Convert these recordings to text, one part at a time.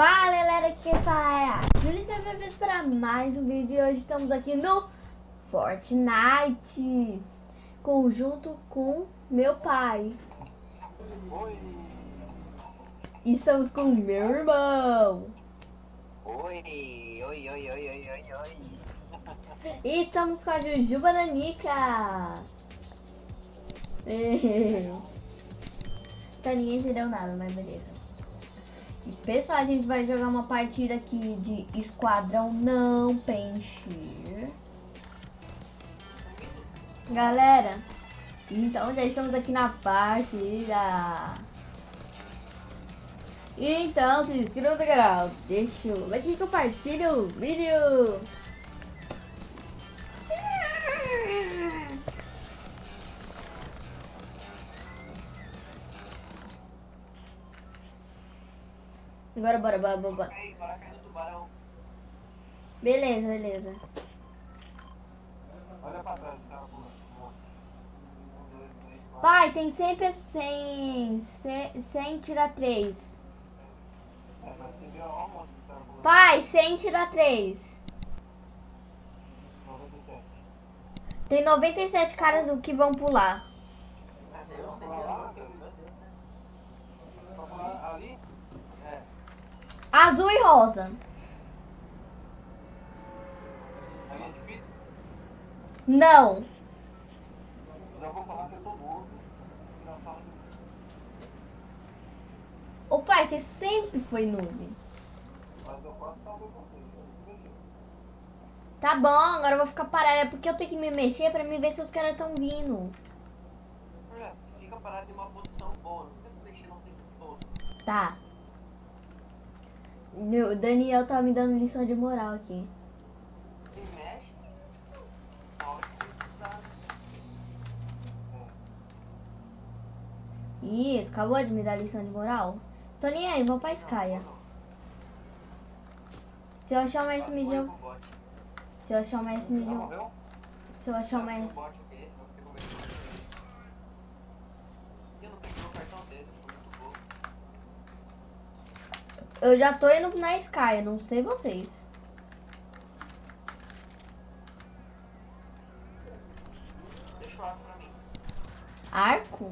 Fala galera, aqui fala é a Julia CVVs para mais um vídeo e hoje estamos aqui no Fortnite Conjunto com meu pai Oi! E estamos com meu irmão Oi! Oi, oi, oi, oi, oi, oi! E estamos com a Jujuba Nanica Então ninguém entendeu nada, mas beleza pessoal, a gente vai jogar uma partida aqui de Esquadrão Não Pense. Galera, então já estamos aqui na partida. Então, se inscreva no canal, deixa o like e compartilha o vídeo. Agora bora, bora, bora. bora. Beleza, beleza. Olha pra trás, tá? Pai, tem 100 pessoas. 100, 100, 100 tira 3. Pai, 100 tira 3. Tem 97 caras que vão pular. Ali? Azul e rosa. Não. Não vou falar que eu tô morto. Não fala Ô pai, você sempre foi noob. Tá bom, agora eu vou ficar parada. É porque eu tenho que me mexer pra me ver se os caras estão vindo. É, fica parado em uma posição boa. Não fica se mexendo o tempo todo. Tá. O Daniel tá me dando lição de moral aqui. Isso, acabou de me dar lição de moral? Tô nem aí, vou pra Skya. Se eu achar mais eu... se eu achar eu... morreu? se eu achar mais... Eu bote o quê? Eu fiquei com medo. Eu não peguei o cartão dele, foi muito pouco. Eu já tô indo na Skya, não sei vocês. Deixa o arco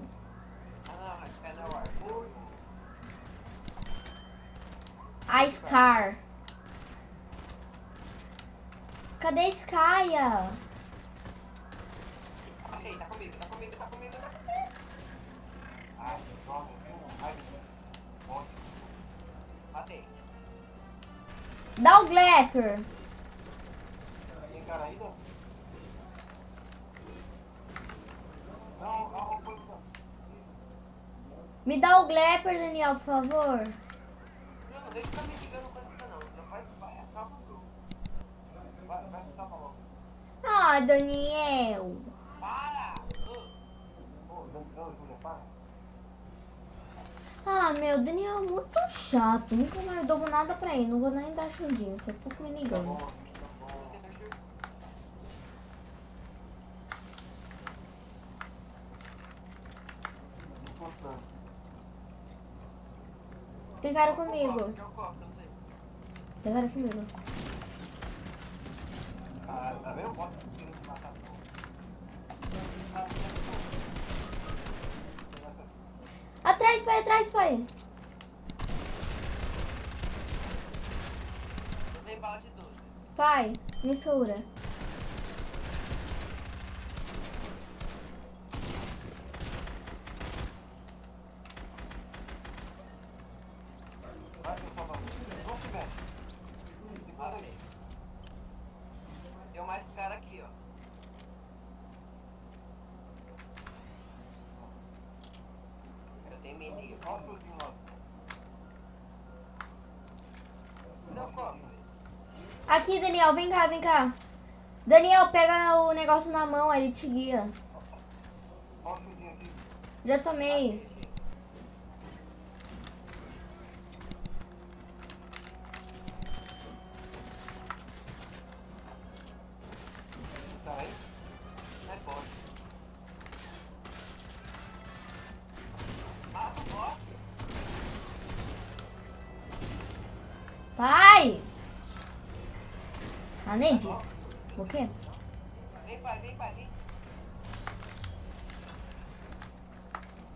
Me dá o Glepper, Daniel, por favor. Não, não deixa ficar me ligando com essa não. Já vai, vai, é só pro grupo. Vai, vai, tá maluco. Ah, Daniel. Para! Ô, Daniel, Júlia, para. Ah, meu, Daniel é muito chato. Nunca mais dou nada pra ele. Não vou nem dar chudinho. Só pouco me Tá ligando. tá Tem cara comigo. Sei. Tem cara comigo. Caralho, tá vendo? Bota o matar Atrás, pai, atrás, pai. Eu tenho bala de 12. Pai, me segura. Vai, por favor. Não se mexe. Segura ali. Tem mais cara aqui, ó. Chute lá. Não, come. Aqui, Daniel, vem cá, vem cá. Daniel, pega o negócio na mão, ele te guia. Já tomei. Pai! Ah, nem. O quê? Vem, pai, vem, pai, vem.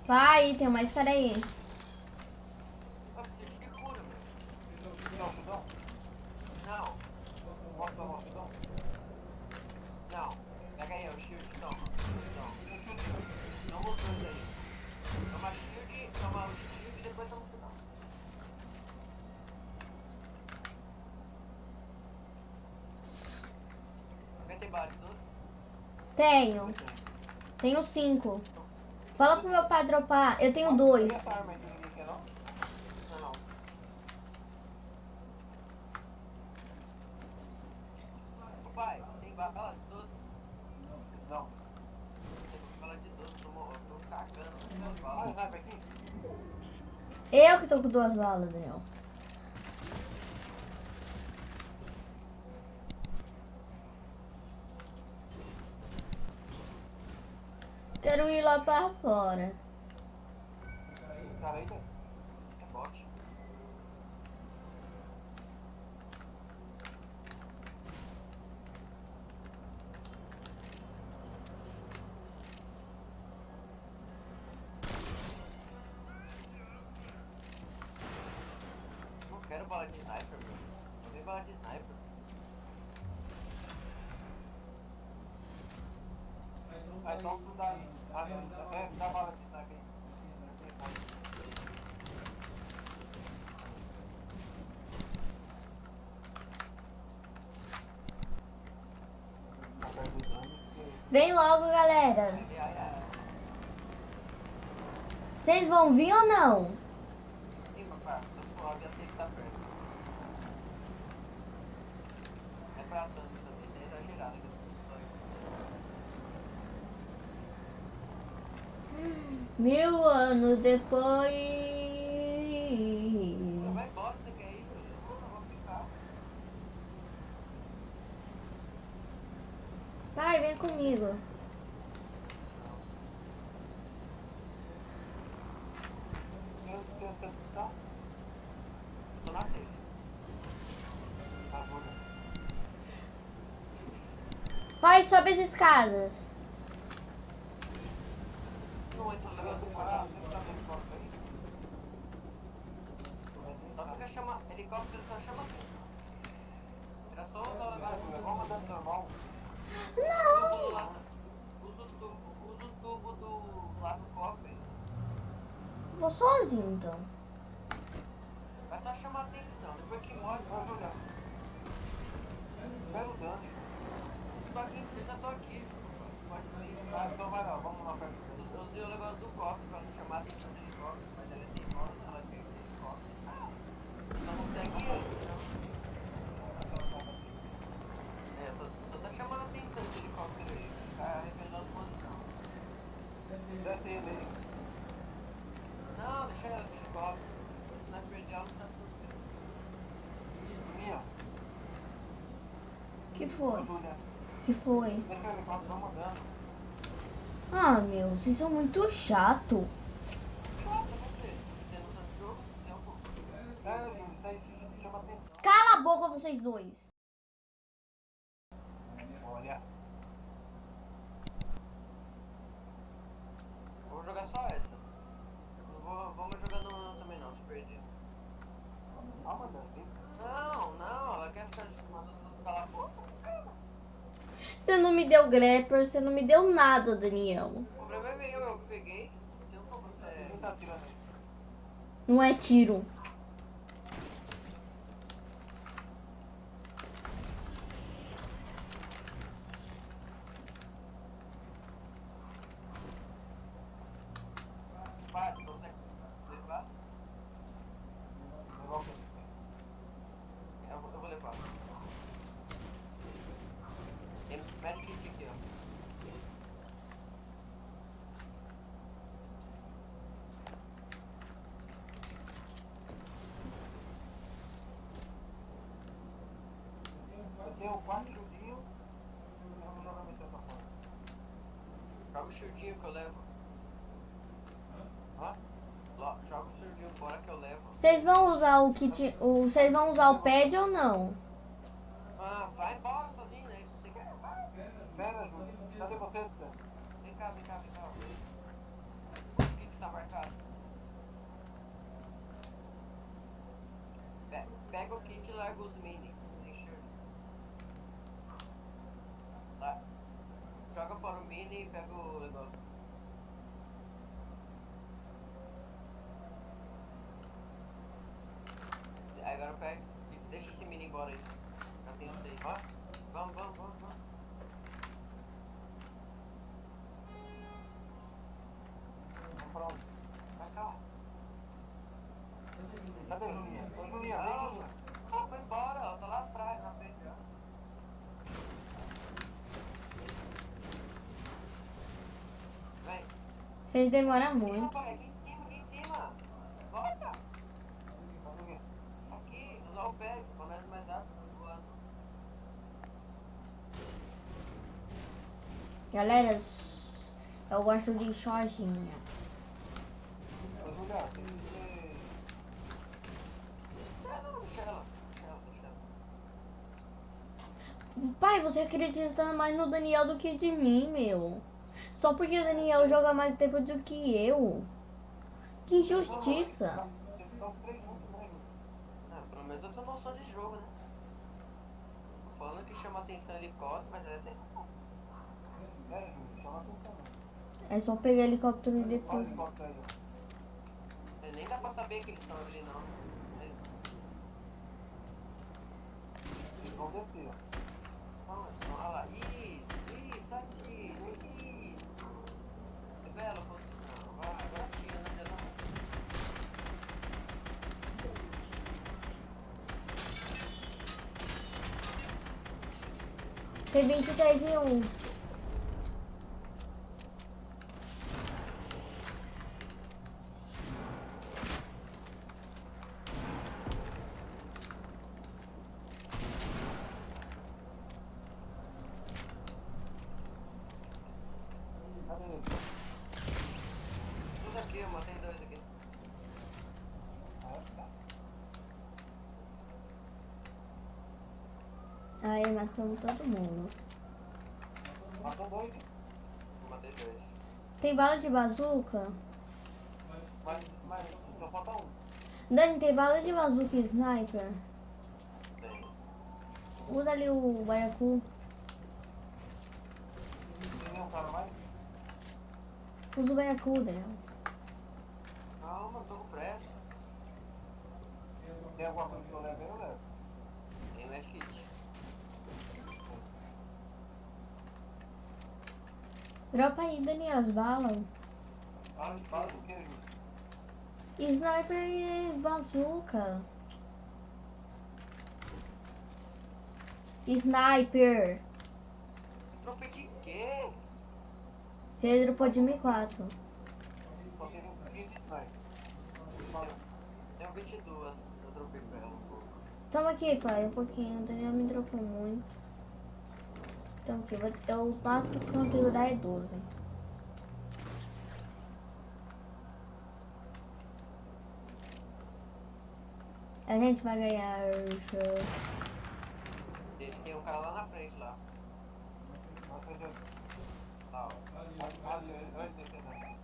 Pai, tem uma história aí. Um shield, toma. Shield, toma o shield e depois toma o shieldão. Tenho. Tenho cinco. Fala pro meu pai dropar. Eu tenho dois. Tem essa arma aí que ninguém quer, não? Não, não. Ô, pai, tem bala de doce? Não. Tem bala de doce, tô, mo- eu tô cagando. nas balas. Ah, sniper aqui? Eu que tô com duas balas, Daniel. Quero ir lá pra fora. Cara aí, velho. É bot. Não quero bala de sniper, meu. Não tem bala de sniper. Então aí. É. Vem logo, galera. Vocês vão vir ou não? Ih, meu pai, tô suave, eu sei que tá perto. É pra tanto também, tá exagerado. né? Mil anos depois. Vai embora, você quer ir? Eu não vou ficar. Pai, vem comigo. Safe. Tá né? Pai, sobe as escadas. Não entra levando para tá vendo qual aí? Só fica chama helicóptero, só chama atenção. Era só o Vamos andando normal. Não. Usa o tubo, usa o tubo do lado do cofre. Vou sozinho então. Vai só chamar atenção. Depois que morre, vai jogar. Pega o dano. Eu tô aqui, eu já tô aqui. Pode ir. Ah, então vai lá, vamos lá. Eu usei o negócio do cofre pra não chamar a atenção do helicóptero, mas ela é teimosa, ela perde o helicóptero. Não consegue ir, entendeu? É, eu tô, tô só chamando a atenção do helicóptero aí. Tá revelando posição. Desce ele aí. Não, deixa ela de helicóptero. Se nós perder ela, tá tudo bem. Minha, Que foi? Que foi? Ah, meu, vocês são muito chato. Cala a boca vocês dois. Olha. Vou jogar só essa. Não vou, vamos jogar no também não, se perder. Ah, mano, Não, não, ela quer ficar mandando calar a boca. Você não me deu grapper, você não me deu nada, Daniel. O problema é meu, eu peguei. Não é tiro. Vai, você levar? Levar o quê? Eu vou, eu vou levar. Tem médico kit aqui, ó. Eu tenho quatro vou jogar missão pra fora. Joga o shieldinho que eu levo. Hã? Lo- Joga o shieldinho fora que eu levo. Vocês vão usar o kit. Vocês vão usar o pad ou não? Ah, vai embora sozinho, né? Você quer? Vai. Pera, Júlio. Cadê você, Zé? Vem cá, vem cá, vem cá. O que está marcado? Pe- Pega o kit e larga os mini. Deixa eu- Tá. Joga fora o mini e pega o negócio. Aí agora pega. e Deixa esse mini embora aí. Já tem seis. Vai. Vamos, vamos, vamos, vamos. Vamos pra onde? Vai cá. Cadê, Julinha? Ô, Julinha, vem, Julinha. ela foi embora, ela tá lá atrás, na frente. ó. Vem. Vocês demoram muito. pai, aqui em cima, aqui em cima. Volta. Cadê o quê? Aqui, usar o pé, começa mais rápido, voando. Galera, eu gosto de sozinha. Ela. Pai, você acredita mais no Daniel do que de mim, meu. Só porque o Daniel joga mais tempo do que eu. Que injustiça. Né, pelo menos eu tenho noção de jogo, né? Falando que chama atenção helicóptero, mas é tem. É, né? É só pegar helicóptero e Olha depois. É, Nem dá pra saber que eles estão ali, não. Eles vão descer, ó. estão lá. Isso, isso, atira, isso. Revela a posição. Vai, agora atira na tela. Tem 23 e 1. Cadê ele? Tudo aqui, eu matei dois aqui. Ah, tá. Aí, matamos todo mundo. Matou dois. Eu matei dois. Tem bala de bazuca? Mas, mas, só falta um. Dani, tem bala de bazuca e sniper? Tem. Usa ali o baiacu. Tem nenhum cara mais? Usa o baiacu dela. Calma, tô com pressa. Tem alguma coisa que eu leve aí, eu levo. Tem mais kit. Dropa aí, Dani, as balas. Fala de fala do que? Sniper e bazuca. Sniper. Trope de quê? Você dropou de M4. Só tem um 15 snipers. Fala. Tenho 22. Eu dropei pra ela um pouco. Toma aqui, pai, um pouquinho. O Daniel me dropou muito. Então, aqui, eu, o máximo que consigo dar é 12. A gente vai ganhar o show. Tem, tem um cara lá na frente lá. Descer, né?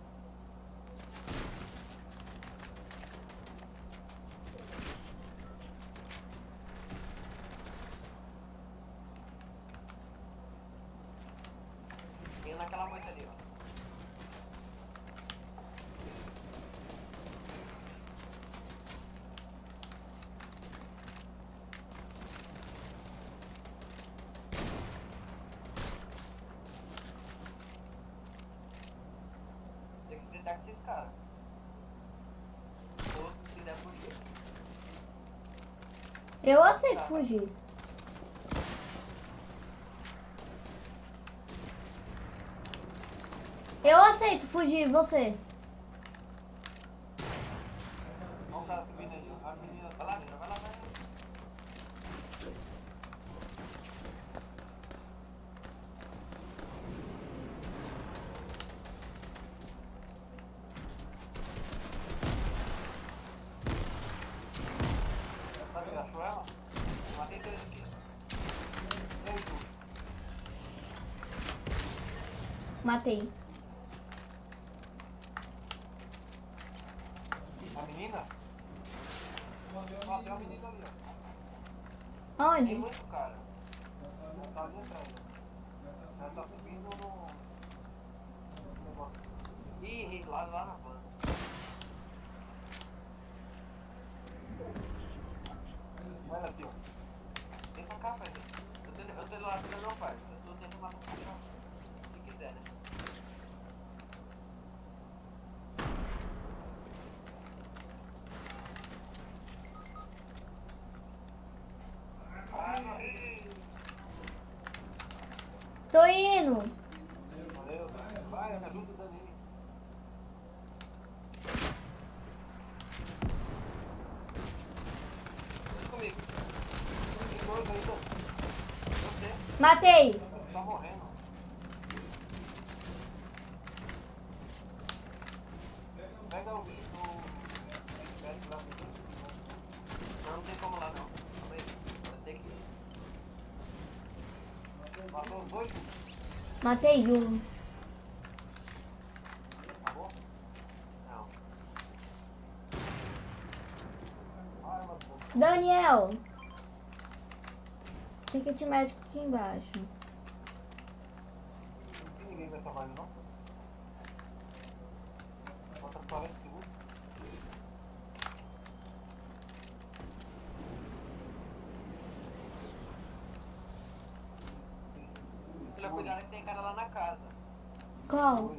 Tem um naquela moita ali, ó. Tentar com esses caras. Ou se der fugir. Eu aceito fugir. Eu aceito fugir, você. Olha o cara subindo aí, ó. A menina Vai lá, Jura, vai lá, vai lá. Matei. A menina? Ó, tem uma menina ali, ó. Tem Onde? muito cara. Ela tá ali atrás. Ela tá subindo no. no negócio. Ih, lá, lá na van. Olha aqui, ó. Tem pra cá, pai. Eu tô, eu tô lá, você não faz. Eu tô tentando matar o cara. Se quiser, né? Ai, morri. Tô indo. Valeu. Vai. Você Matei. tá morrendo. Pega o bicho do. Espere lá dentro. Não, não tem como lá não. Calma aí. Vai ter que. Matou os dois? Matei um. Daniel. Tem kit médico aqui embaixo. Não tem ninguém vai trabalhar não? Falta 40 segundos. Filha, cuidado que tem cara lá na casa. Qual?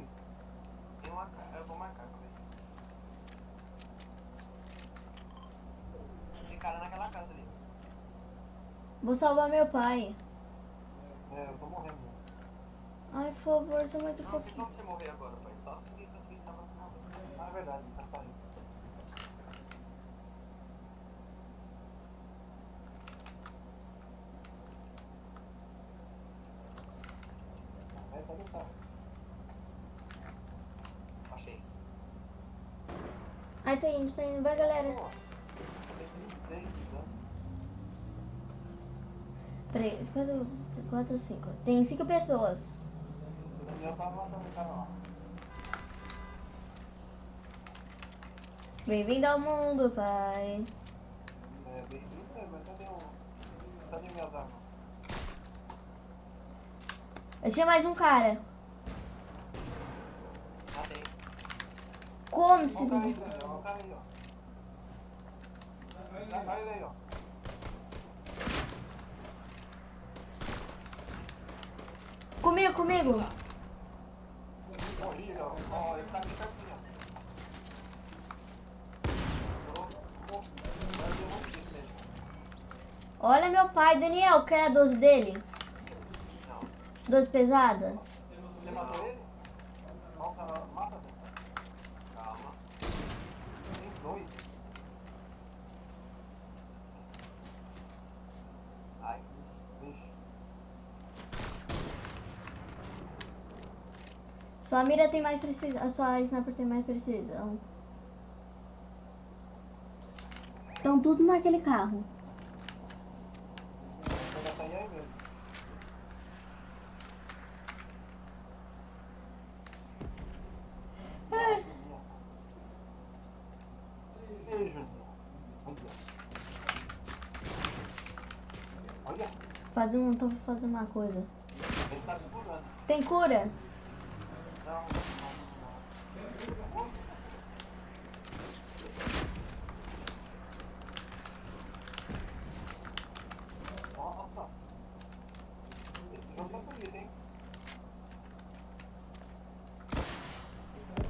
Tem uma cara, eu vou marcar com ele. Tem cara naquela casa ali. Vou salvar meu pai. É, eu tô morrendo. Ai, por favor, só mais um Não, pouquinho. como você morrer agora, pai. Só se ele conseguir tava. Ah, é verdade, tá saindo. Vai, pode estar. Achei. Ai, tá indo, tá indo. Vai, galera. Ó, tem 36, né? 3, 4, 4, 5. Tem 5 pessoas. Lá. Bem-vindo ao mundo, pai. É, bem vindo, é, mas cadê o. Cadê minhas armas? Eu tinha mais um cara. Matei. Como se olha o cara aí, ó. Comigo, comigo. Olha meu pai, Daniel. Quer a 12 dele? Não. 12 pesada? Você matou ele? Ó, o cara mata, velho. Calma. Tem dois. Ai, vixe. Sua mira tem mais precisão. A sua sniper tem mais precisão. Estão tudo naquele carro. É. Fazer um, tô fazendo uma coisa. Tem cura? Não, não, não. Nossa. Esse jogo tá bonito, hein?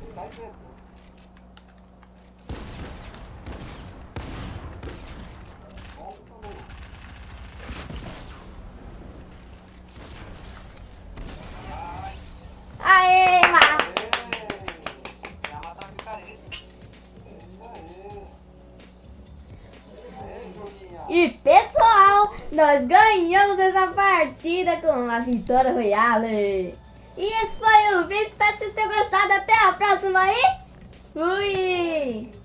Ele tá aí dentro. Nossa, meu. Ai. Aê, ma! Vai matar a picareta. Isso aí. Aê, Julinha. E pessoal, nós ganhamos essa partida com uma vitória royale. E esse foi o vídeo, espero que vocês tenham gostado. Até a próxima aí. Fui!